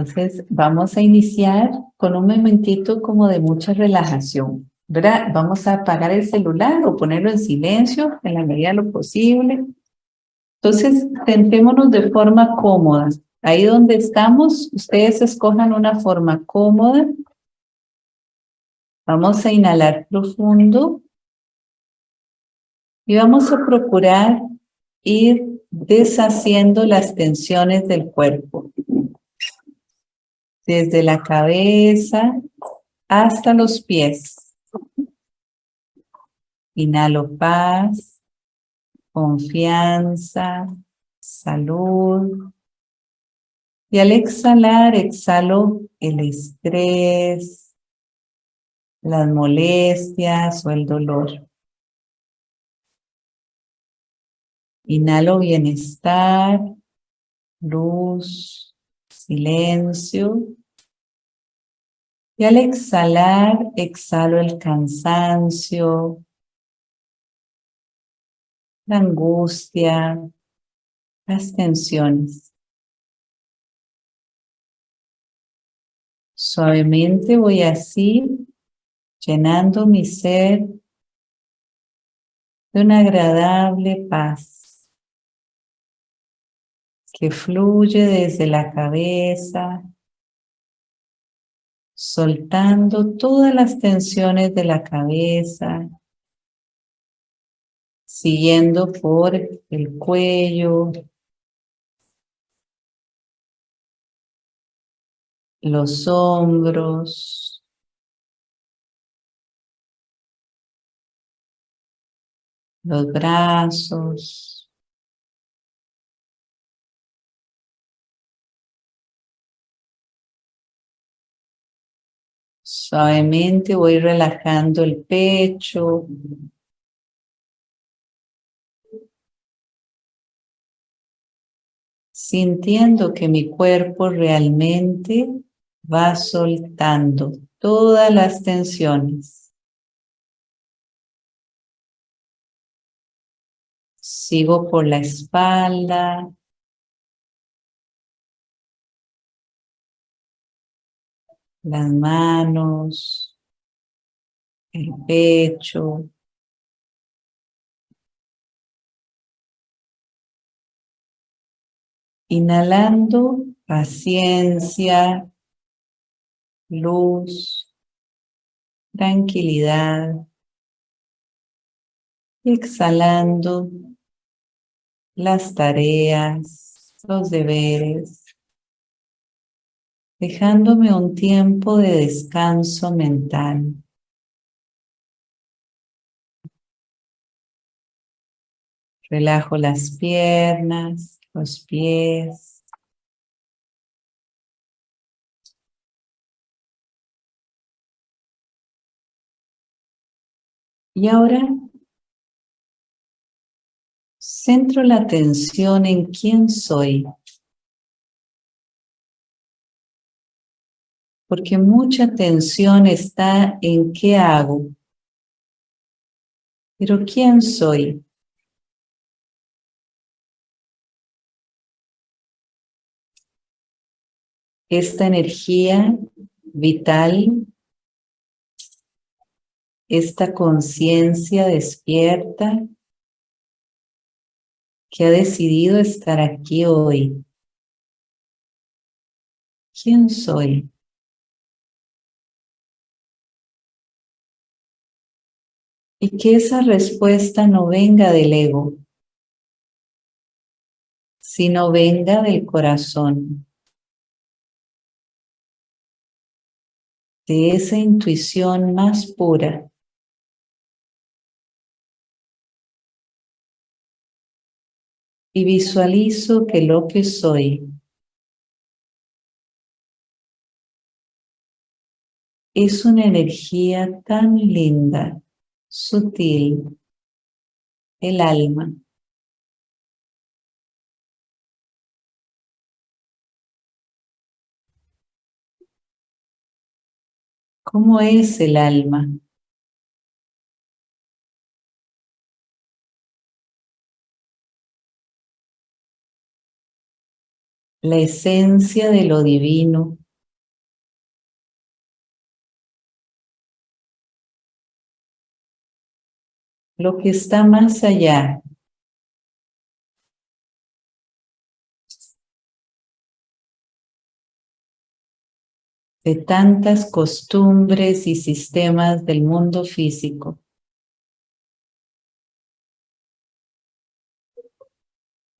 Entonces vamos a iniciar con un momentito como de mucha relajación, ¿verdad? Vamos a apagar el celular o ponerlo en silencio en la medida de lo posible. Entonces sentémonos de forma cómoda. Ahí donde estamos, ustedes escojan una forma cómoda. Vamos a inhalar profundo. Y vamos a procurar ir deshaciendo las tensiones del cuerpo desde la cabeza hasta los pies. Inhalo paz, confianza, salud. Y al exhalar, exhalo el estrés, las molestias o el dolor. Inhalo bienestar, luz, silencio. Y al exhalar, exhalo el cansancio, la angustia, las tensiones. Suavemente voy así, llenando mi ser de una agradable paz que fluye desde la cabeza soltando todas las tensiones de la cabeza, siguiendo por el cuello, los hombros, los brazos, Suavemente voy relajando el pecho. Sintiendo que mi cuerpo realmente va soltando todas las tensiones. Sigo por la espalda, las manos, el pecho. Inhalando paciencia, luz, tranquilidad. Exhalando las tareas, los deberes dejándome un tiempo de descanso mental. Relajo las piernas, los pies. Y ahora centro la atención en quién soy. Porque mucha atención está en qué hago. Pero ¿quién soy? Esta energía vital, esta conciencia despierta que ha decidido estar aquí hoy. ¿Quién soy? Y que esa respuesta no venga del ego, sino venga del corazón, de esa intuición más pura. Y visualizo que lo que soy es una energía tan linda sutil, el alma. ¿Cómo es el alma? la esencia de lo divino lo que está más allá de tantas costumbres y sistemas del mundo físico.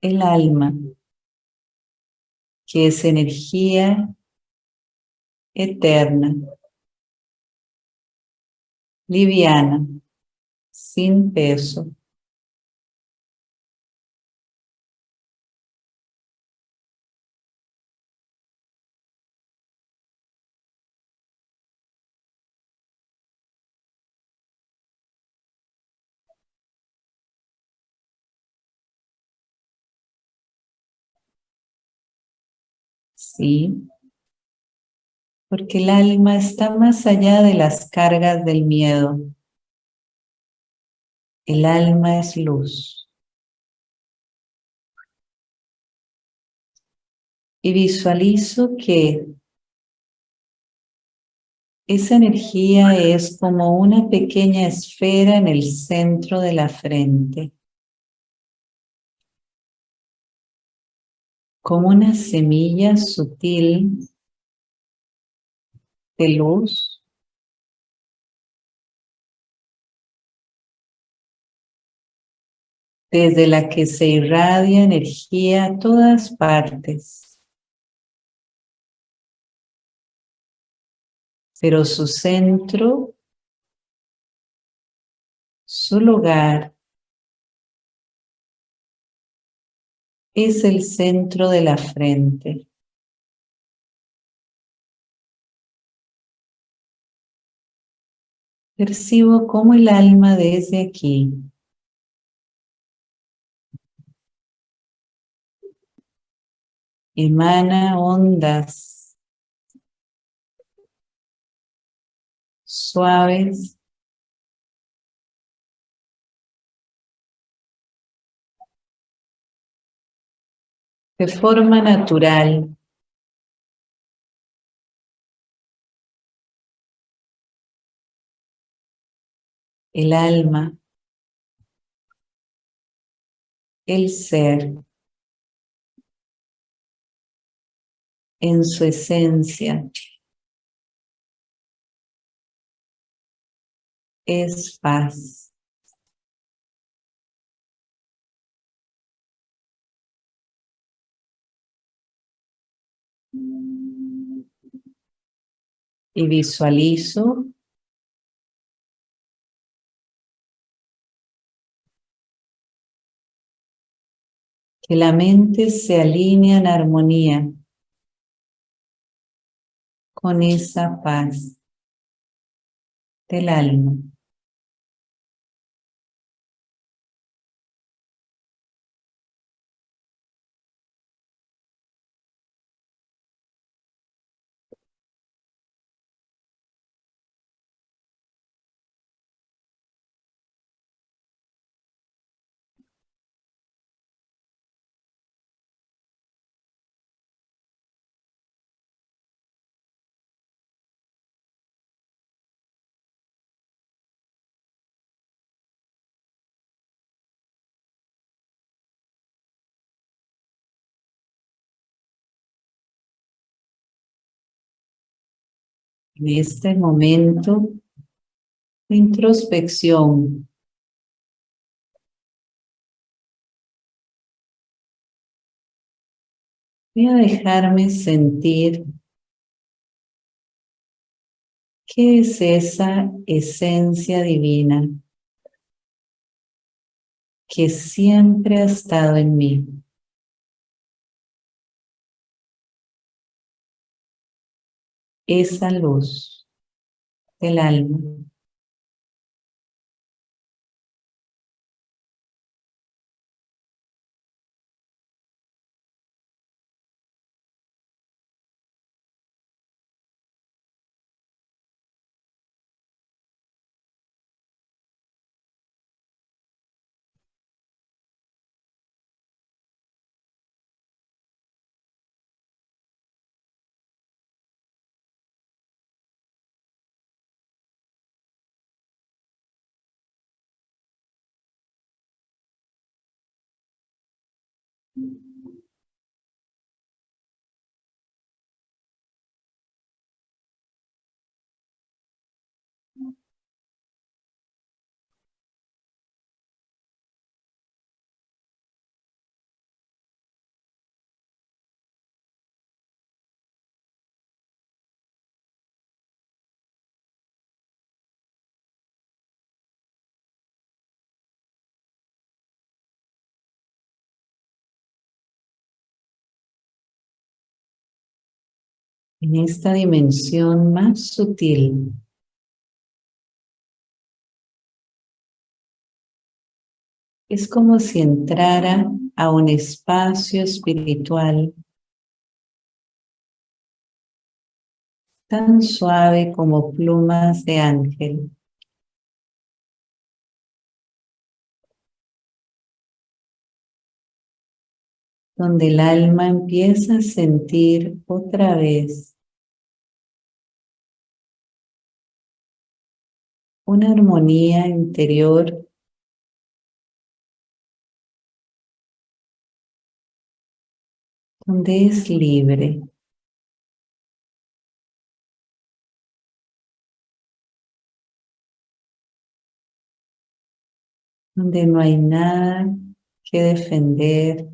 El alma, que es energía eterna, liviana, sin peso. Sí, porque el alma está más allá de las cargas del miedo. El alma es luz. Y visualizo que esa energía es como una pequeña esfera en el centro de la frente. Como una semilla sutil de luz desde la que se irradia energía a todas partes. Pero su centro, su lugar, es el centro de la frente. Percibo cómo el alma desde aquí emana ondas suaves. De forma natural. El alma. El ser en su esencia. Es paz. Y visualizo que la mente se alinea en armonía con esa paz del alma. En este momento de introspección. Voy a dejarme sentir qué es esa esencia divina que siempre ha estado en mí. Esa luz del alma. En esta dimensión más sutil. Es como si entrara a un espacio espiritual tan suave como plumas de ángel. donde el alma empieza a sentir otra vez una armonía interior donde es libre. Donde no hay nada que defender,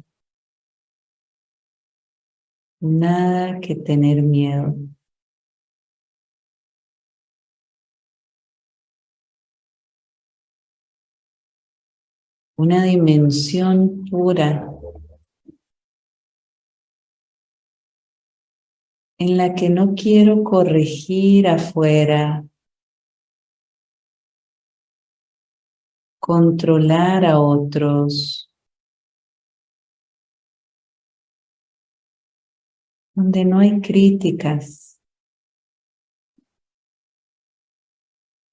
Nada que tener miedo. Una dimensión pura. En la que no quiero corregir afuera, controlar a otros, donde no hay críticas.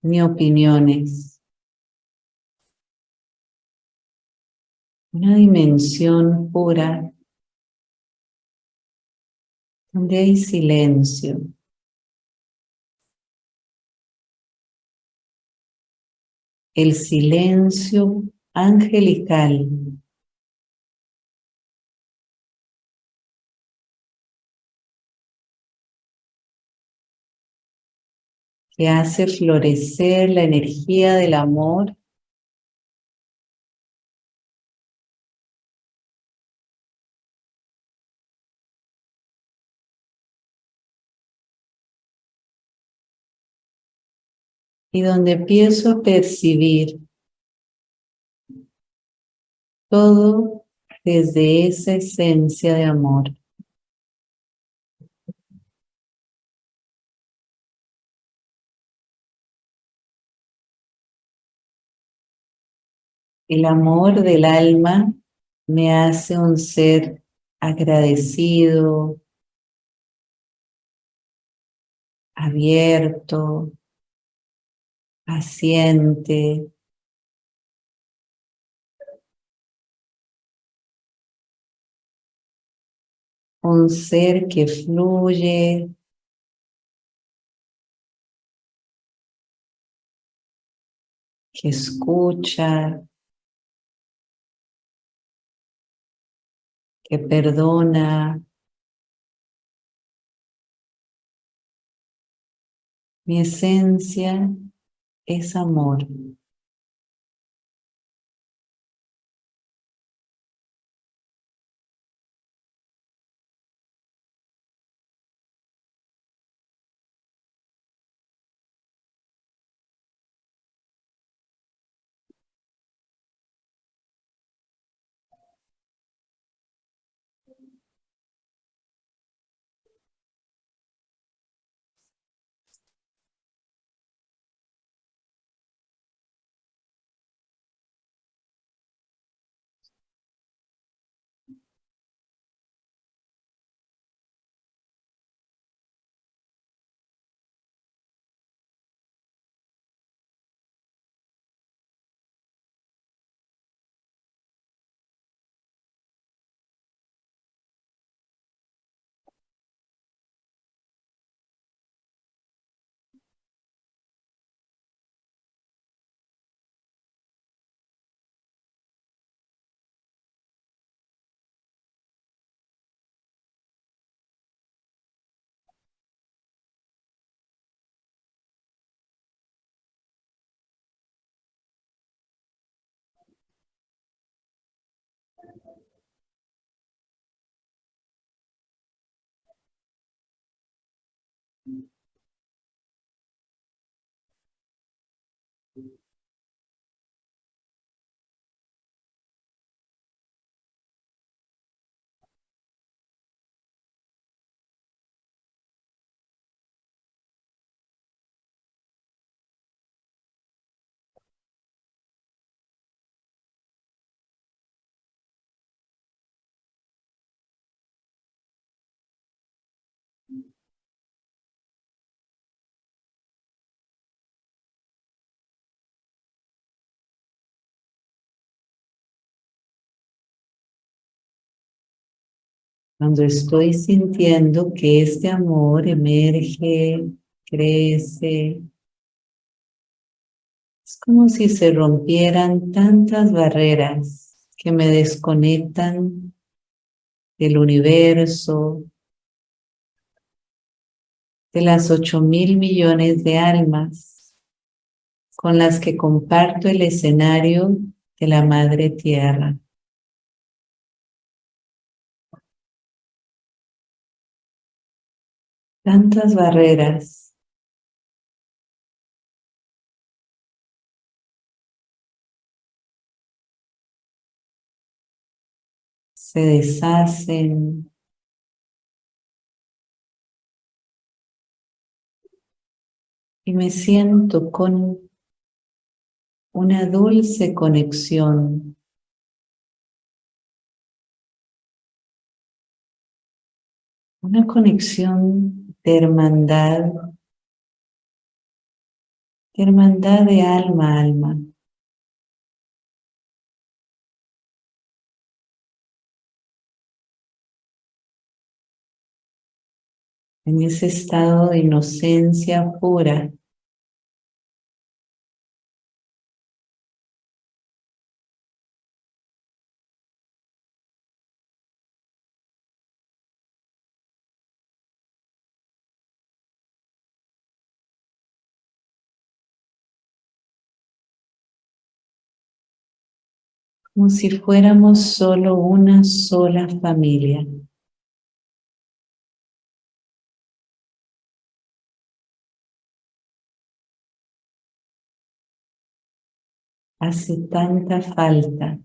Ni opiniones. Una dimensión pura donde hay silencio. El silencio angelical que hace florecer la energía del amor y donde empiezo a percibir todo desde esa esencia de amor. El amor del alma me hace un ser agradecido, abierto, paciente, un ser que fluye, que escucha, que perdona. Mi esencia es amor. Cuando estoy sintiendo que este amor emerge, crece, es como si se rompieran tantas barreras que me desconectan del universo, de las ocho mil millones de almas con las que comparto el escenario de la Madre Tierra. Tantas barreras. Se deshacen. Y me siento con una dulce conexión una conexión hermandad, hermandad de alma a alma. En ese estado de inocencia pura, como si fuéramos solo una sola familia. Hace tanta falta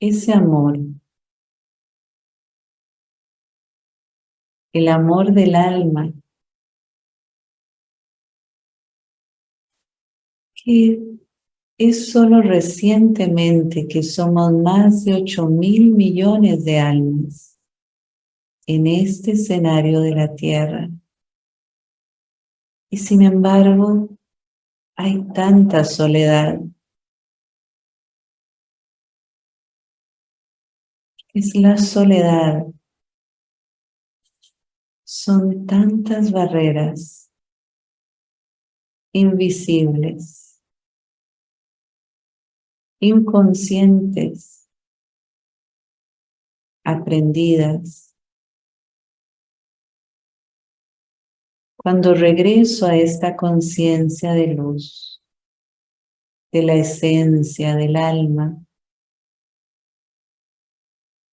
ese amor, el amor del alma, que es solo recientemente que somos más de 8 mil millones de almas en este escenario de la Tierra. Y sin embargo, hay tanta soledad. Es la soledad. Son tantas barreras invisibles inconscientes, aprendidas. Cuando regreso a esta conciencia de luz, de la esencia del alma,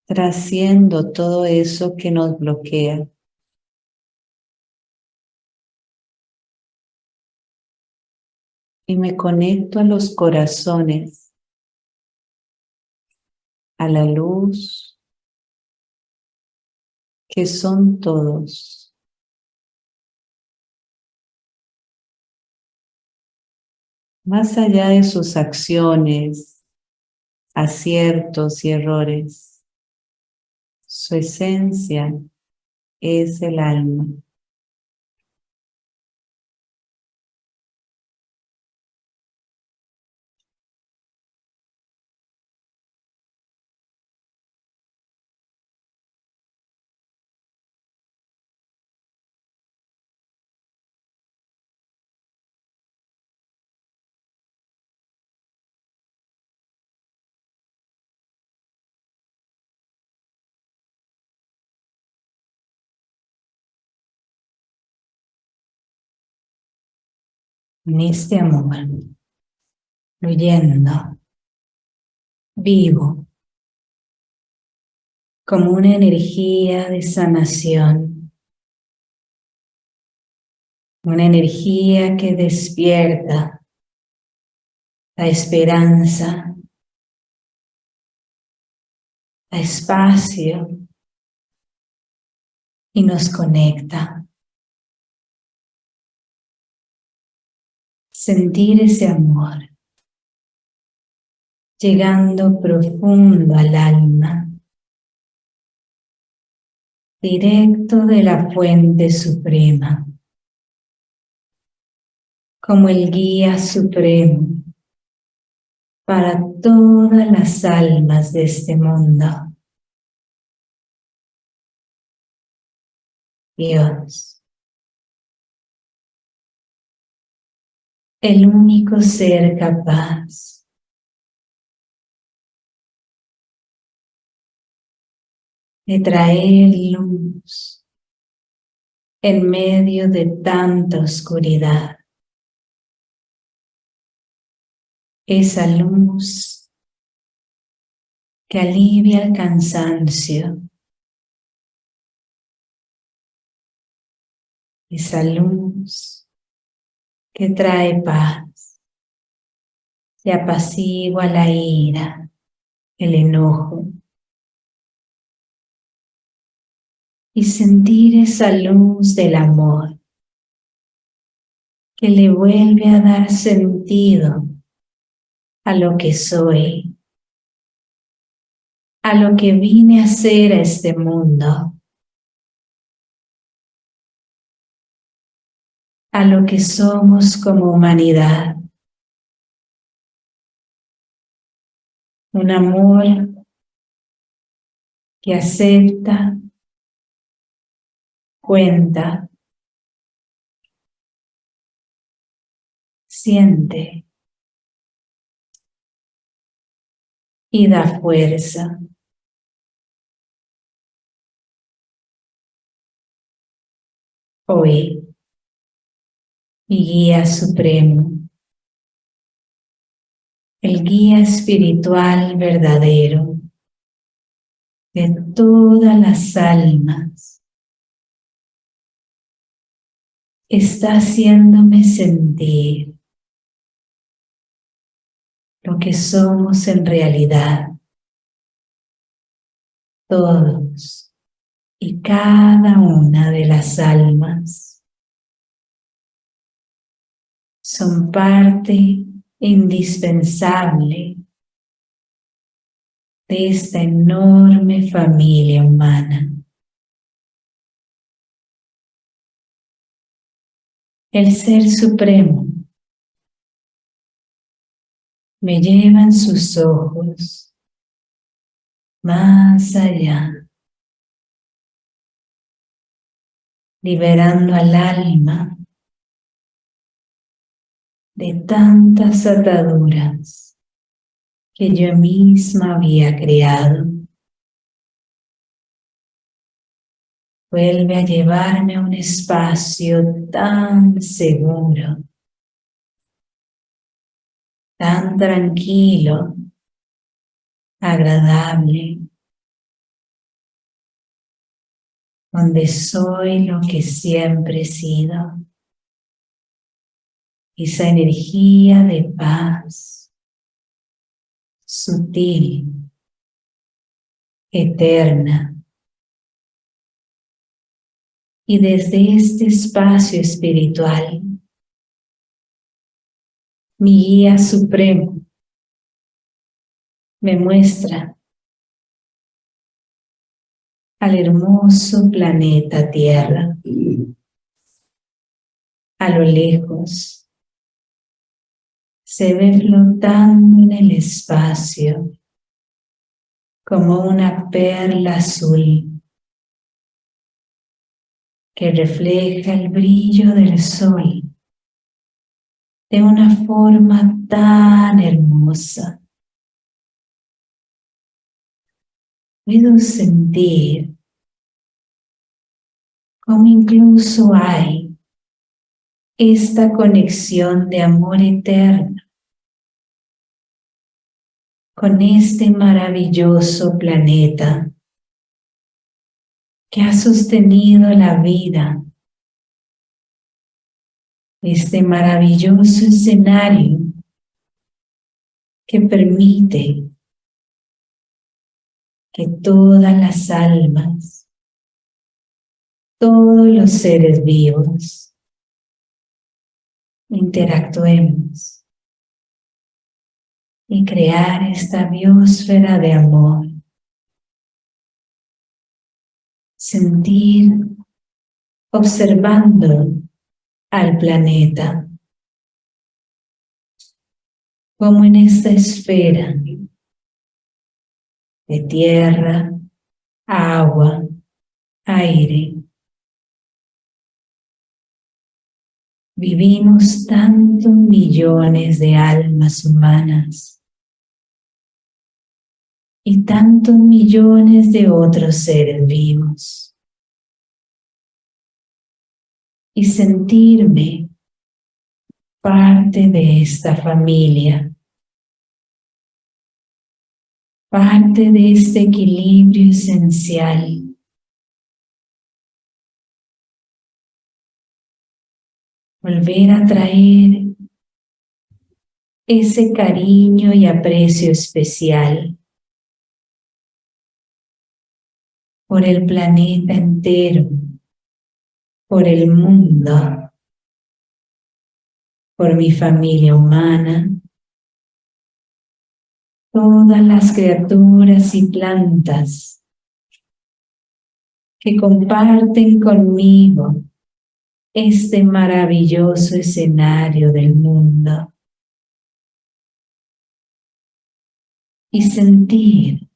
trasciendo todo eso que nos bloquea. Y me conecto a los corazones a la luz que son todos. Más allá de sus acciones, aciertos y errores, su esencia es el alma. En este amor, fluyendo, vivo, como una energía de sanación, Una energía que despierta la esperanza, la espacio y nos conecta. Sentir ese amor llegando profundo al alma, directo de la fuente suprema, como el guía supremo para todas las almas de este mundo. Dios, el único ser capaz de traer luz en medio de tanta oscuridad. Esa luz que alivia el cansancio. Esa luz que trae paz, que apacigua la ira, el enojo, y sentir esa luz del amor que le vuelve a dar sentido a lo que soy, a lo que vine a ser a este mundo, a lo que somos como humanidad. Un amor que acepta cuenta, siente y da fuerza. Hoy, mi guía supremo, el guía espiritual verdadero de todas las almas, está haciéndome sentir lo que somos en realidad. Todos y cada una de las almas son parte indispensable de esta enorme familia humana. el Ser Supremo me lleva en sus ojos más allá, liberando al alma de tantas ataduras que yo misma había creado. Vuelve a llevarme a un espacio tan seguro, tan tranquilo, agradable, donde soy lo que siempre he sido. Esa energía de paz, sutil, eterna, y desde este espacio espiritual, mi guía supremo me muestra al hermoso planeta Tierra. A lo lejos se ve flotando en el espacio como una perla azul que refleja el brillo del sol de una forma tan hermosa. Puedo sentir como incluso hay esta conexión de amor eterno con este maravilloso planeta que ha sostenido la vida este maravilloso escenario que permite que todas las almas, todos los seres vivos, interactuemos y crear esta biosfera de amor. Sentir, observando al planeta, como en esta esfera de tierra, agua, aire. Vivimos tantos millones de almas humanas y tantos millones de otros seres vivos. Y sentirme parte de esta familia parte de este equilibrio esencial. Volver a traer ese cariño y aprecio especial por el planeta entero, por el mundo, por mi familia humana, todas las criaturas y plantas que comparten conmigo este maravilloso escenario del mundo. Y sentir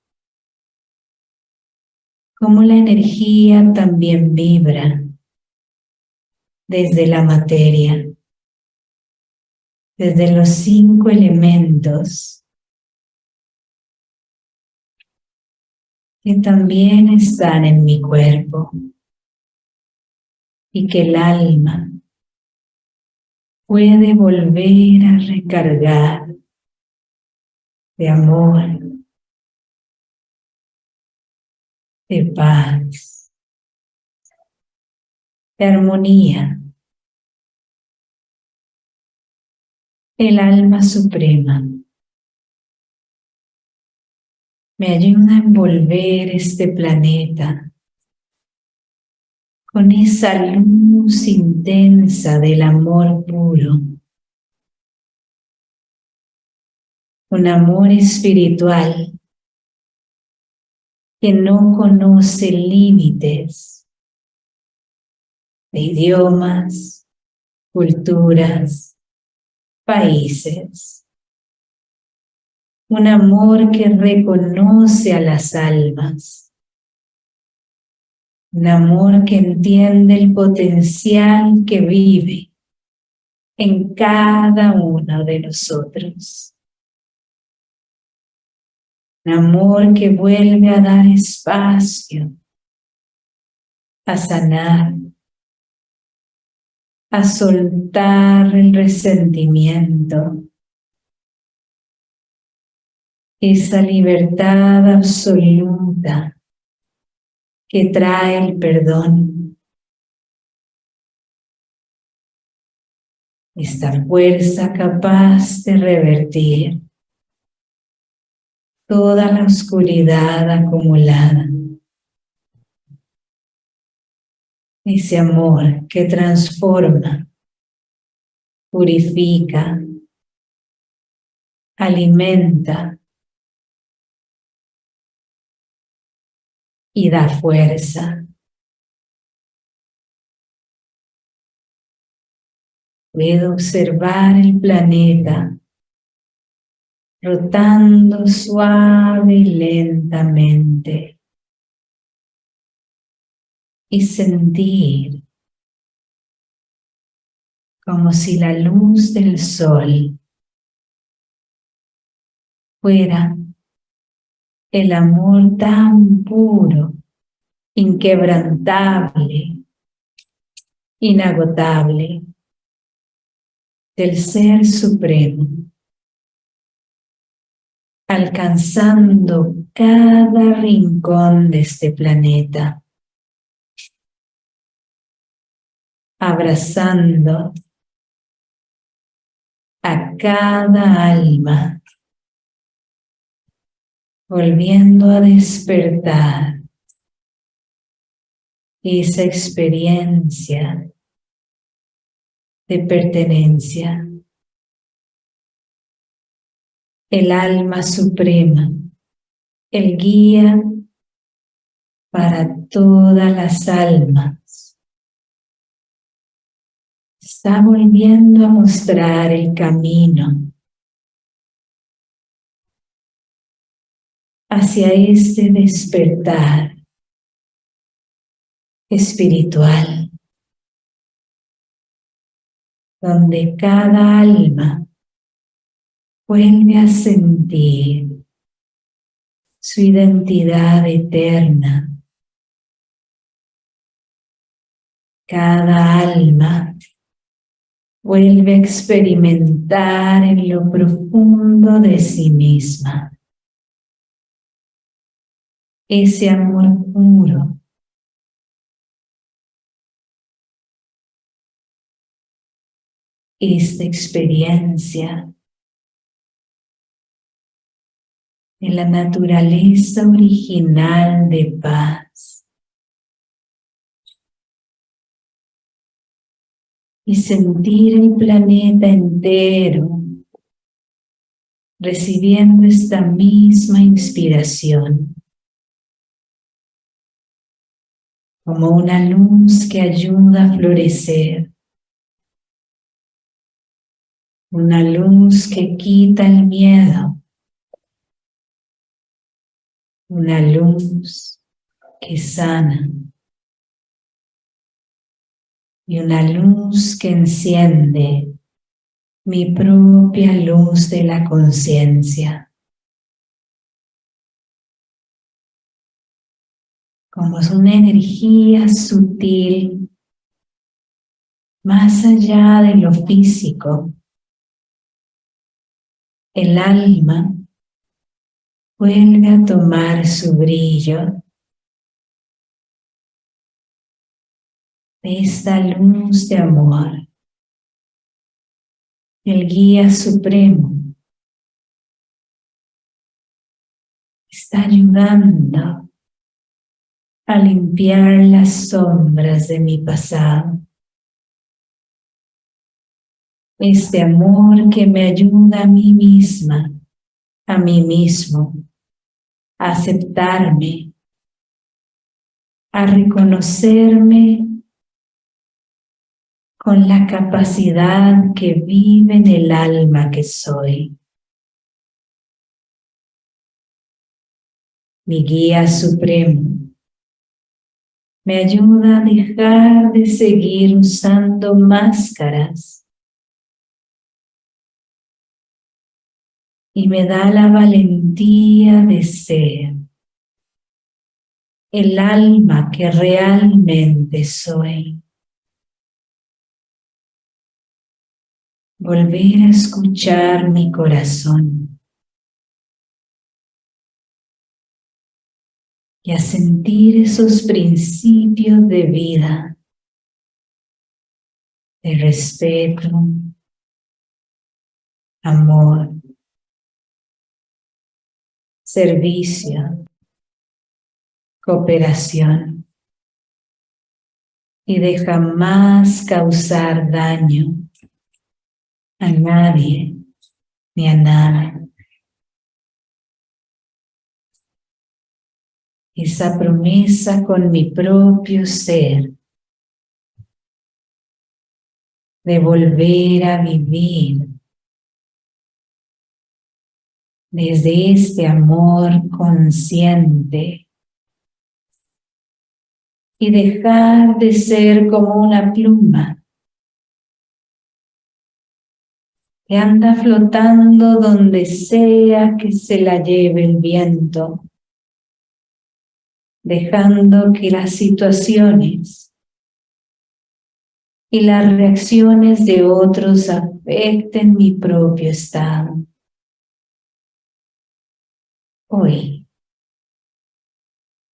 cómo la energía también vibra desde la materia, desde los cinco elementos. Que también están en mi cuerpo y que el alma puede volver a recargar de amor, de paz, de armonía. El alma suprema me ayuda a envolver este planeta con esa luz intensa del amor puro. Un amor espiritual que no conoce límites de idiomas, culturas, países un amor que reconoce a las almas, un amor que entiende el potencial que vive en cada uno de nosotros. Un amor que vuelve a dar espacio, a sanar, a soltar el resentimiento, esa libertad absoluta que trae el perdón. Esta fuerza capaz de revertir toda la oscuridad acumulada. Ese amor que transforma, purifica, alimenta y da fuerza. Puedo observar el planeta rotando suave y lentamente y sentir como si la luz del sol fuera el amor tan puro, inquebrantable, inagotable del Ser Supremo, alcanzando cada rincón de este planeta, abrazando a cada alma, volviendo a despertar esa experiencia de pertenencia. El alma suprema, el guía para todas las almas. Está volviendo a mostrar el camino hacia este despertar espiritual, donde cada alma vuelve a sentir su identidad eterna. Cada alma vuelve a experimentar en lo profundo de sí misma ese amor puro esta experiencia en la naturaleza original de paz. Y sentir el planeta entero recibiendo esta misma inspiración. Como una luz que ayuda a florecer. Una luz que quita el miedo una luz que sana y una luz que enciende mi propia luz de la conciencia. Como es una energía sutil más allá de lo físico. El alma vuelve a tomar su brillo. Esta luz de amor, el guía supremo, está ayudando a limpiar las sombras de mi pasado. Este amor que me ayuda a mí misma a mí mismo, a aceptarme, a reconocerme con la capacidad que vive en el alma que soy. Mi guía supremo me ayuda a dejar de seguir usando máscaras y me da la valentía de ser el alma que realmente soy. Volver a escuchar mi corazón y a sentir esos principios de vida, de respeto, amor, servicio, cooperación y de jamás causar daño a nadie ni a nada. Esa promesa con mi propio ser de volver a vivir desde este amor consciente y dejar de ser como una pluma que anda flotando donde sea que se la lleve el viento, dejando que las situaciones y las reacciones de otros afecten mi propio estado. Hoy,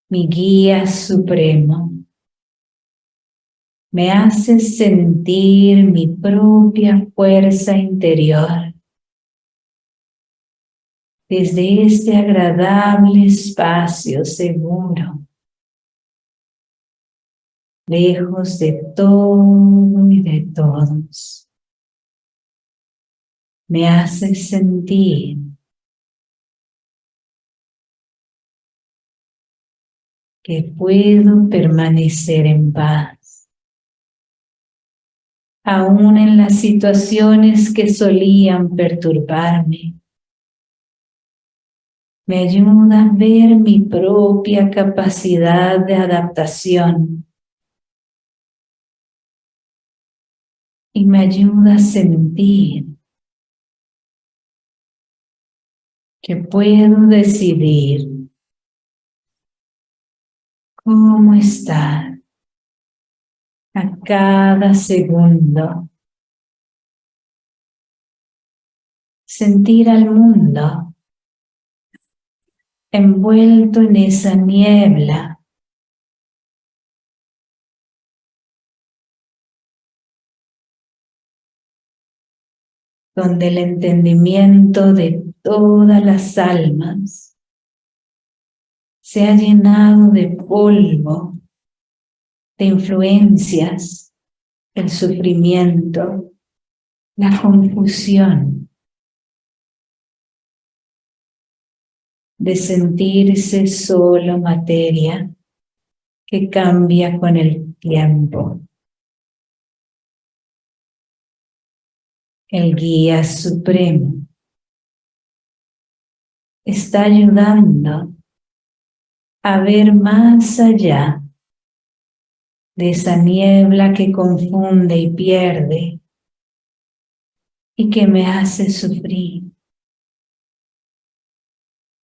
mi guía supremo, me hace sentir mi propia fuerza interior. Desde este agradable espacio seguro, lejos de todo y de todos. Me hace sentir que puedo permanecer en paz. Aún en las situaciones que solían perturbarme. Me ayuda a ver mi propia capacidad de adaptación. Y me ayuda a sentir que puedo decidir cómo estar a cada segundo. Sentir al mundo envuelto en esa niebla. Donde el entendimiento de todas las almas se ha llenado de polvo, de influencias, el sufrimiento, la confusión, de sentirse solo materia que cambia con el tiempo. El guía supremo está ayudando a ver más allá de esa niebla que confunde y pierde y que me hace sufrir.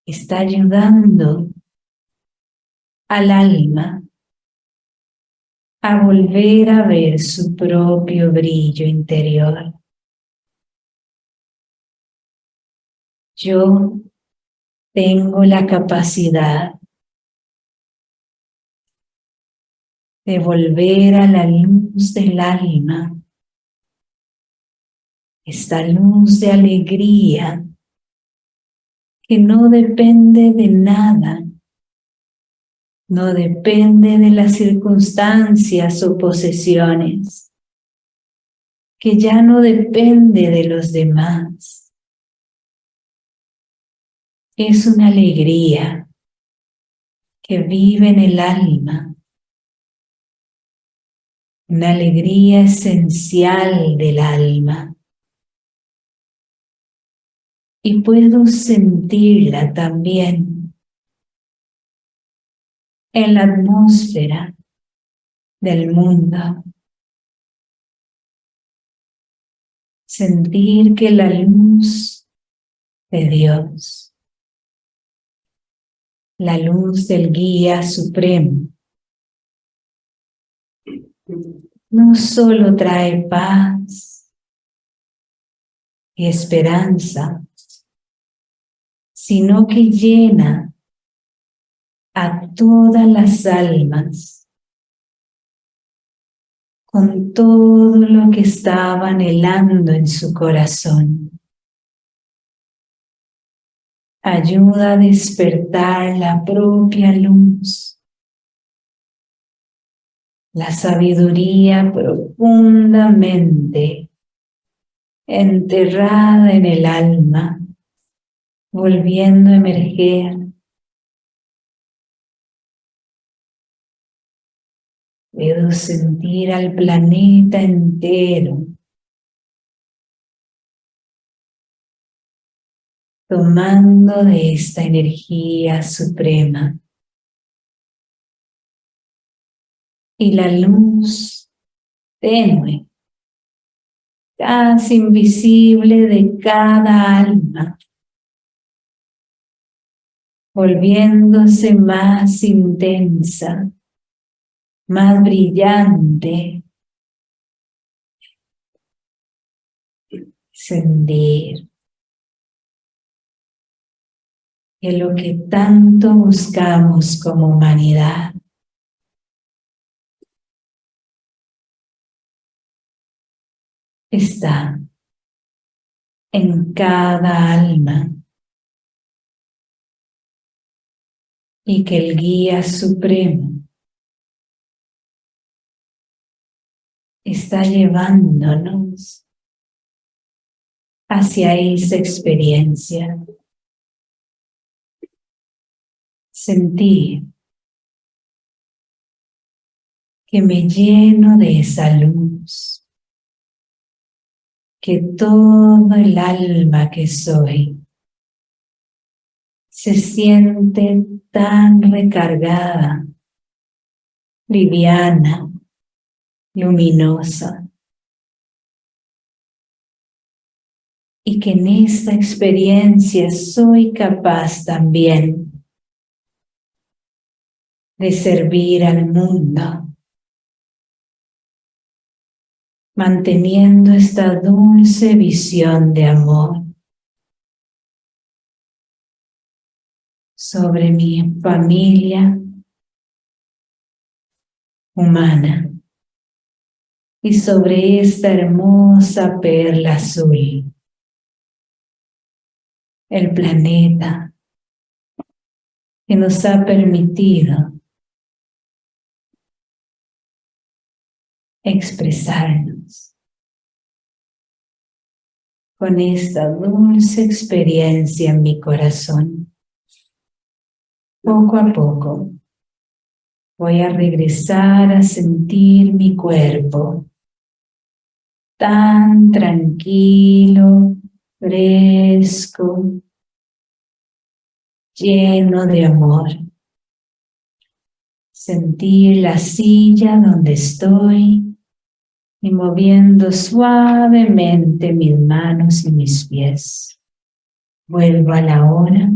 Está ayudando al alma a volver a ver su propio brillo interior. Yo tengo la capacidad de volver a la luz del alma, esta luz de alegría que no depende de nada, no depende de las circunstancias o posesiones, que ya no depende de los demás. Es una alegría que vive en el alma una alegría esencial del alma. Y puedo sentirla también en la atmósfera del mundo. Sentir que la luz de Dios, la luz del guía supremo, no solo trae paz y esperanza, sino que llena a todas las almas con todo lo que estaba anhelando en su corazón. Ayuda a despertar la propia luz la sabiduría profundamente enterrada en el alma, volviendo a emerger. Puedo sentir al planeta entero tomando de esta energía suprema. y la luz tenue, casi invisible de cada alma, volviéndose más intensa, más brillante, sentir que lo que tanto buscamos como humanidad está en cada alma y que el guía supremo está llevándonos hacia esa experiencia. Sentir que me lleno de esa luz, que todo el alma que soy se siente tan recargada, liviana, luminosa. Y que en esta experiencia soy capaz también de servir al mundo manteniendo esta dulce visión de amor sobre mi familia humana y sobre esta hermosa perla azul, el planeta que nos ha permitido expresarnos con esta dulce experiencia en mi corazón. Poco a poco voy a regresar a sentir mi cuerpo tan tranquilo, fresco, lleno de amor. Sentir la silla donde estoy y moviendo suavemente mis manos y mis pies. Vuelvo a la hora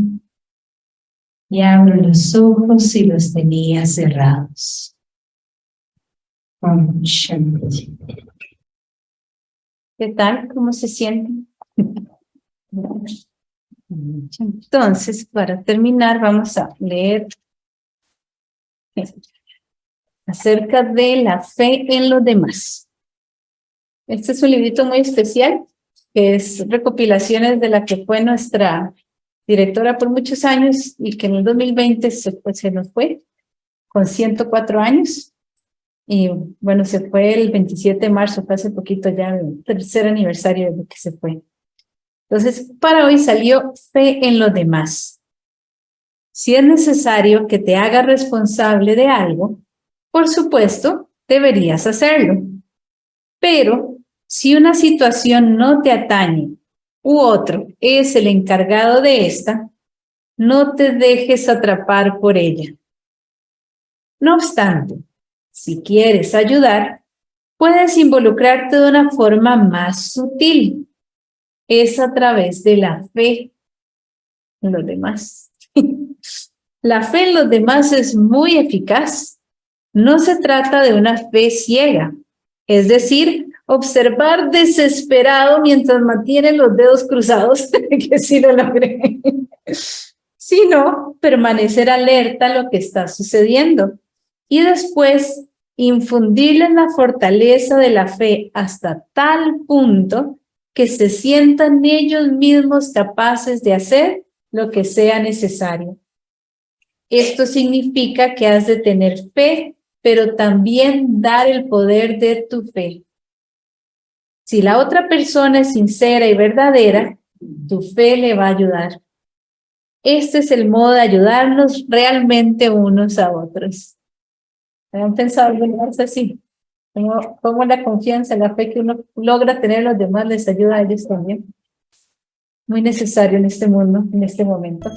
y abro los ojos si los tenía cerrados. ¿Qué tal? ¿Cómo se sienten? Entonces, para terminar, vamos a leer acerca de la fe en los demás. Este es un librito muy especial, que es recopilaciones de la que fue nuestra directora por muchos años y que en el 2020 se, pues, se nos fue con 104 años. Y bueno, se fue el 27 de marzo, fue hace poquito ya el tercer aniversario de lo que se fue. Entonces, para hoy salió fe en los demás. Si es necesario que te haga responsable de algo, por supuesto, deberías hacerlo. Pero si una situación no te atañe u otro es el encargado de esta, no te dejes atrapar por ella. No obstante, si quieres ayudar, puedes involucrarte de una forma más sutil. Es a través de la fe en los demás. la fe en los demás es muy eficaz. No se trata de una fe ciega, es decir, observar desesperado mientras mantiene los dedos cruzados, que sí lo logré, sino permanecer alerta a lo que está sucediendo y después infundirle la fortaleza de la fe hasta tal punto que se sientan ellos mismos capaces de hacer lo que sea necesario. Esto significa que has de tener fe, pero también dar el poder de tu fe. Si la otra persona es sincera y verdadera, tu fe le va a ayudar. Este es el modo de ayudarnos realmente unos a otros. ¿Han pensado algo así? ¿Cómo, la confianza, la fe que uno logra tener los demás les ayuda a ellos también? Muy necesario en este mundo, en este momento.